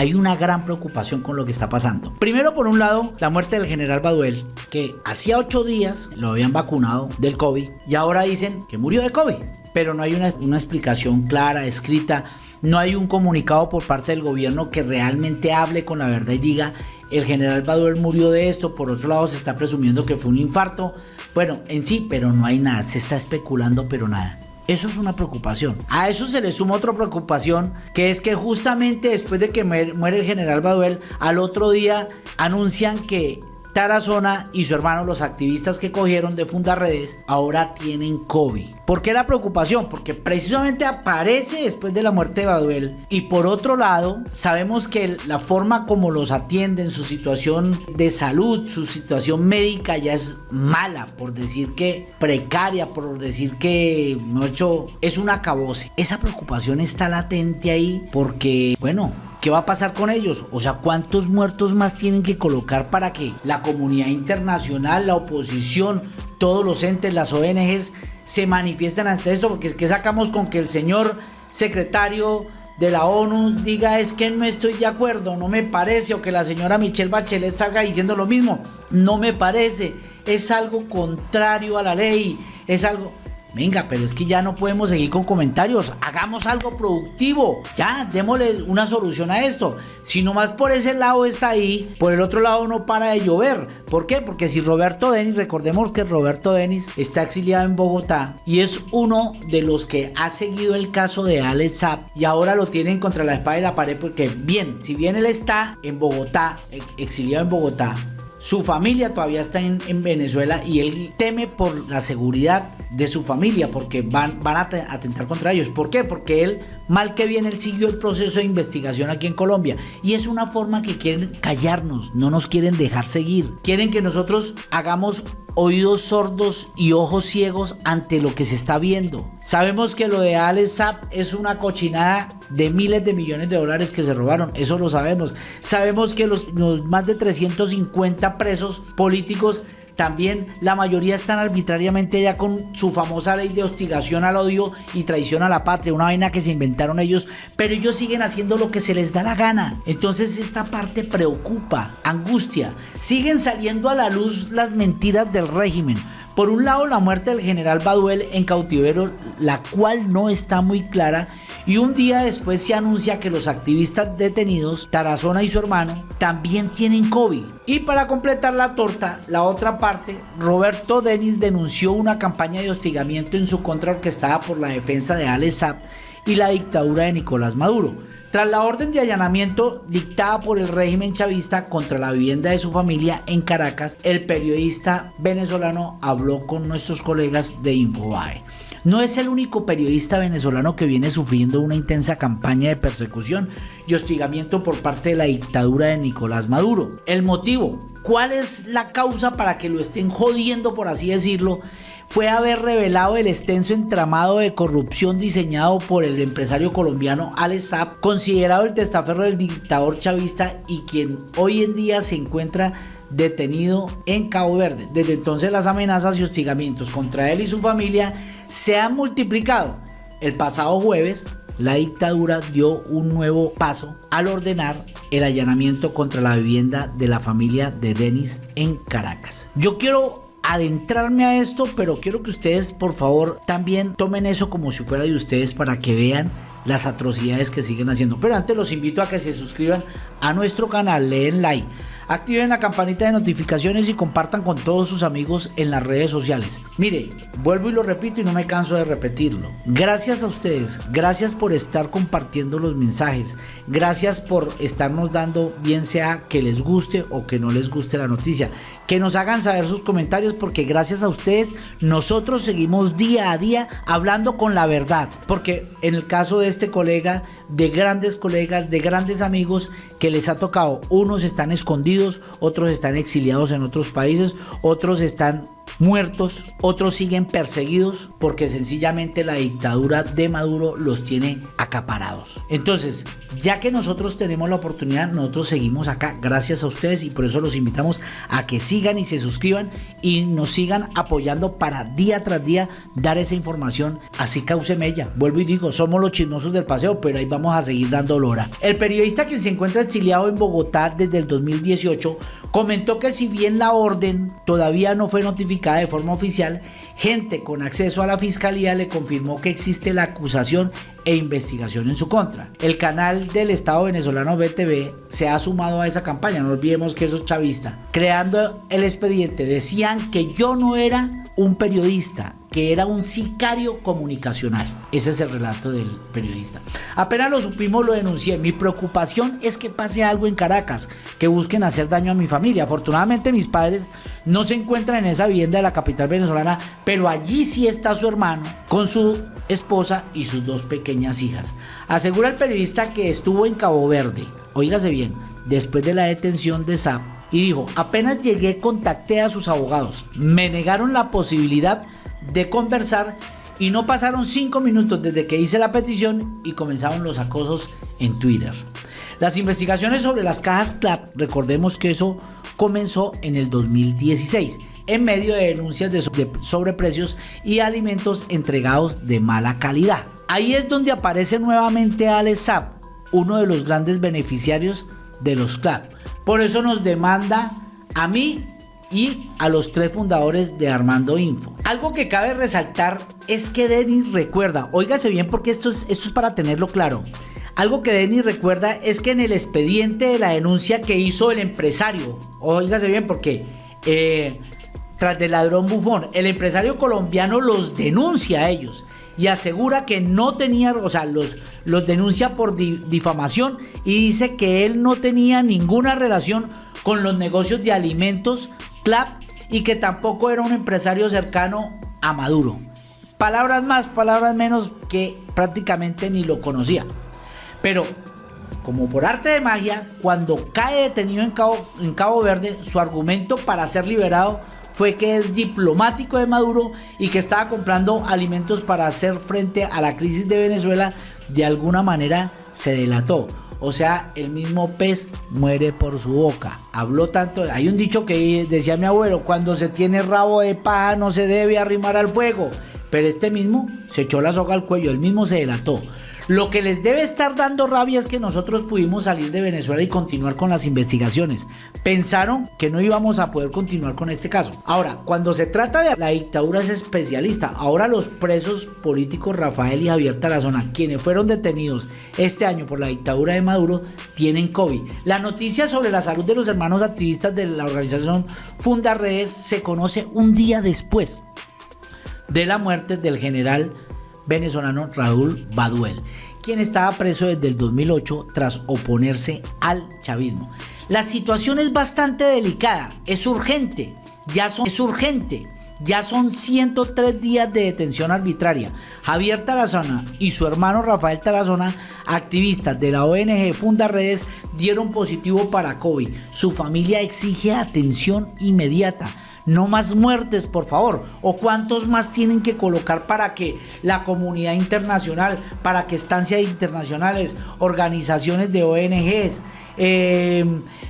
hay una gran preocupación con lo que está pasando. Primero, por un lado, la muerte del general Baduel, que hacía ocho días lo habían vacunado del COVID y ahora dicen que murió de COVID. Pero no hay una, una explicación clara, escrita, no hay un comunicado por parte del gobierno que realmente hable con la verdad y diga el general Baduel murió de esto, por otro lado se está presumiendo que fue un infarto. Bueno, en sí, pero no hay nada, se está especulando, pero nada. Eso es una preocupación. A eso se le suma otra preocupación, que es que justamente después de que muere el general Baduel, al otro día anuncian que Tarazona y su hermano, los activistas que cogieron de Fundarredes, ahora tienen COVID. ¿Por qué la preocupación? Porque precisamente aparece después de la muerte de Baduel. Y por otro lado, sabemos que la forma como los atienden, su situación de salud, su situación médica ya es mala, por decir que precaria, por decir que, no es un acabose. Esa preocupación está latente ahí porque, bueno, ¿Qué va a pasar con ellos? O sea, ¿cuántos muertos más tienen que colocar para que la comunidad internacional, la oposición, todos los entes, las ONGs se manifiesten ante esto? Porque es que sacamos con que el señor secretario de la ONU diga es que no estoy de acuerdo, no me parece, o que la señora Michelle Bachelet salga diciendo lo mismo, no me parece, es algo contrario a la ley, es algo... Venga, pero es que ya no podemos seguir con comentarios. Hagamos algo productivo. Ya, démosle una solución a esto. Si nomás por ese lado está ahí, por el otro lado no para de llover. ¿Por qué? Porque si Roberto Denis, recordemos que Roberto Denis está exiliado en Bogotá y es uno de los que ha seguido el caso de Alex Zapp y ahora lo tienen contra la espada y la pared porque bien, si bien él está en Bogotá, exiliado en Bogotá, su familia todavía está en, Venezuela y él teme por la seguridad de su familia porque van, van a atentar contra ellos. ¿Por qué? Porque él, mal que bien, él siguió el proceso de investigación aquí en Colombia. Y es una forma que quieren callarnos, no nos quieren dejar seguir. Quieren que nosotros hagamos oídos sordos y ojos ciegos ante lo que se está viendo. Sabemos que lo de Alex Zapp es una cochinada de miles de millones de dólares que se robaron, eso lo sabemos. Sabemos que los, los más de 350 presos políticos también la mayoría están arbitrariamente ya con su famosa ley de hostigación al odio y traición a la patria, una vaina que se inventaron ellos, pero ellos siguen haciendo lo que se les da la gana. Entonces esta parte preocupa, angustia. Siguen saliendo a la luz las mentiras del régimen. Por un lado, la muerte del general Baduel en cautiverio, la cual no está muy clara, y un día después se anuncia que los activistas detenidos, Tarazona y su hermano, también tienen COVID. Y para completar la torta, la otra parte, Roberto Denis denunció una campaña de hostigamiento en su contra orquestada por la defensa de Alex y la dictadura de Nicolás Maduro. Tras la orden de allanamiento dictada por el régimen chavista contra la vivienda de su familia en Caracas, el periodista venezolano habló con nuestros colegas de Infobae. No es el único periodista venezolano que viene sufriendo una intensa campaña de persecución y hostigamiento por parte de la dictadura de Nicolás Maduro. El motivo, ¿cuál es la causa para que lo estén jodiendo, por así decirlo? Fue haber revelado el extenso entramado de corrupción diseñado por el empresario colombiano Alex Saab, considerado el testaferro del dictador chavista y quien hoy en día se encuentra detenido en Cabo Verde. Desde entonces las amenazas y hostigamientos contra él y su familia se han multiplicado. El pasado jueves, la dictadura dio un nuevo paso al ordenar el allanamiento contra la vivienda de la familia de Denis en Caracas. Yo quiero adentrarme a esto, pero quiero que ustedes por favor también tomen eso como si fuera de ustedes para que vean las atrocidades que siguen haciendo. Pero antes los invito a que se suscriban a nuestro canal, leen like Activen la campanita de notificaciones y compartan con todos sus amigos en las redes sociales. Mire, vuelvo y lo repito y no me canso de repetirlo. Gracias a ustedes, gracias por estar compartiendo los mensajes, gracias por estarnos dando bien sea que les guste o que no les guste la noticia, que nos hagan saber sus comentarios porque gracias a ustedes nosotros seguimos día a día hablando con la verdad. Porque en el caso de este colega, de grandes colegas, de grandes amigos que les ha tocado, unos están escondidos, otros están exiliados en otros países, otros están muertos, otros siguen perseguidos porque sencillamente la dictadura de Maduro los tiene acaparados. Entonces, ya que nosotros tenemos la oportunidad, nosotros seguimos acá gracias a ustedes y por eso los invitamos a que sigan y se suscriban y nos sigan apoyando para día tras día dar esa información. Así cause mella. Vuelvo y digo, somos los chismosos del paseo, pero ahí vamos a seguir dando lora. El periodista que se encuentra exiliado en Bogotá desde el 2018 comentó que si bien la orden todavía no fue notificada de forma oficial, gente con acceso a la fiscalía le confirmó que existe la acusación e investigación en su contra. El canal del Estado venezolano BTV se ha sumado a esa campaña, no olvidemos que eso es chavista. Creando el expediente decían que yo no era un periodista, que era un sicario comunicacional. Ese es el relato del periodista. Apenas lo supimos, lo denuncié. Mi preocupación es que pase algo en Caracas, que busquen hacer daño a mi familia. Afortunadamente mis padres no se encuentran en esa vivienda de la capital venezolana, pero allí sí está su hermano con su esposa y sus dos pequeñas hijas. Asegura el periodista que estuvo en Cabo Verde, oígase bien, después de la detención de SAP, y dijo, apenas llegué contacté a sus abogados, me negaron la posibilidad de conversar y no pasaron cinco minutos desde que hice la petición y comenzaron los acosos en Twitter. Las investigaciones sobre las cajas CLAP, recordemos que eso comenzó en el 2016 en medio de denuncias de sobreprecios y alimentos entregados de mala calidad. Ahí es donde aparece nuevamente Alesap, uno de los grandes beneficiarios de los CLAP. Por eso nos demanda a mí y a los tres fundadores de Armando Info. Algo que cabe resaltar es que Denis recuerda, óigase bien porque esto es, esto es para tenerlo claro. Algo que Denis recuerda es que en el expediente de la denuncia que hizo el empresario, óigase bien porque eh, tras del ladrón bufón, el empresario colombiano los denuncia a ellos y asegura que no tenía, o sea, los, los denuncia por difamación y dice que él no tenía ninguna relación con los negocios de alimentos CLAP y que tampoco era un empresario cercano a Maduro. Palabras más, palabras menos que prácticamente ni lo conocía. Pero, como por arte de magia, cuando cae detenido en Cabo, en Cabo Verde, su argumento para ser liberado fue que es diplomático de Maduro y que estaba comprando alimentos para hacer frente a la crisis de Venezuela, de alguna manera se delató. O sea, el mismo pez muere por su boca. Habló tanto. Hay un dicho que decía mi abuelo: cuando se tiene rabo de paja no se debe arrimar al fuego. Pero este mismo se echó la soga al cuello, el mismo se delató. Lo que les debe estar dando rabia es que nosotros pudimos salir de Venezuela y continuar con las investigaciones. Pensaron que no íbamos a poder continuar con este caso. Ahora, cuando se trata de la dictadura es especialista. Ahora los presos políticos Rafael y Javier Tarazona, quienes fueron detenidos este año por la dictadura de Maduro, tienen COVID. La noticia sobre la salud de los hermanos activistas de la organización Funda Redes se conoce un día después de la muerte del general venezolano Raúl Baduel, quien estaba preso desde el 2008 tras oponerse al chavismo. La situación es bastante delicada, es urgente, ya son, es urgente. Ya son 103 días de detención arbitraria. Javier Tarazona y su hermano Rafael Tarazona, activistas de la ONG Funda Redes, dieron positivo para COVID. Su familia exige atención inmediata. No más muertes, por favor. ¿O cuántos más tienen que colocar para que la comunidad internacional, para que estancias internacionales, organizaciones de ONGs, eh,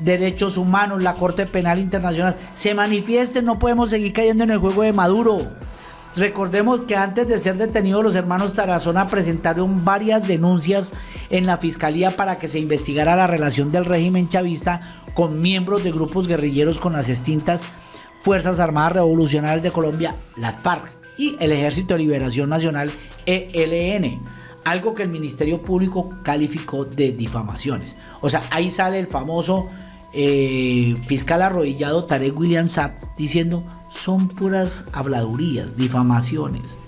derechos humanos, la Corte Penal Internacional, se manifiesten? No podemos seguir cayendo en el juego de Maduro. Recordemos que antes de ser detenidos los hermanos Tarazona presentaron varias denuncias en la fiscalía para que se investigara la relación del régimen chavista con miembros de grupos guerrilleros con las extintas Fuerzas Armadas Revolucionarias de Colombia, las FARC, y el Ejército de Liberación Nacional, ELN. Algo que el Ministerio Público calificó de difamaciones. O sea, ahí sale el famoso eh, fiscal arrodillado Tarek William Saab diciendo son puras habladurías, difamaciones.